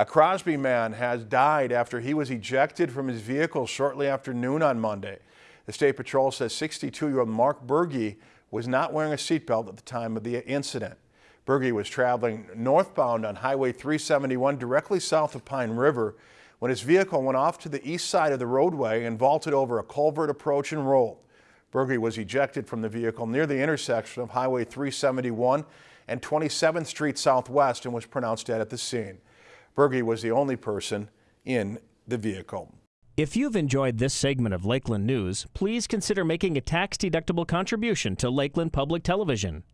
A Crosby man has died after he was ejected from his vehicle shortly after noon on Monday. The State Patrol says 62-year-old Mark Berge was not wearing a seatbelt at the time of the incident. Berge was traveling northbound on Highway 371 directly south of Pine River when his vehicle went off to the east side of the roadway and vaulted over a culvert approach and rolled. Berge was ejected from the vehicle near the intersection of Highway 371 and 27th Street Southwest and was pronounced dead at the scene. Berge was the only person in the vehicle. If you've enjoyed this segment of Lakeland News, please consider making a tax-deductible contribution to Lakeland Public Television.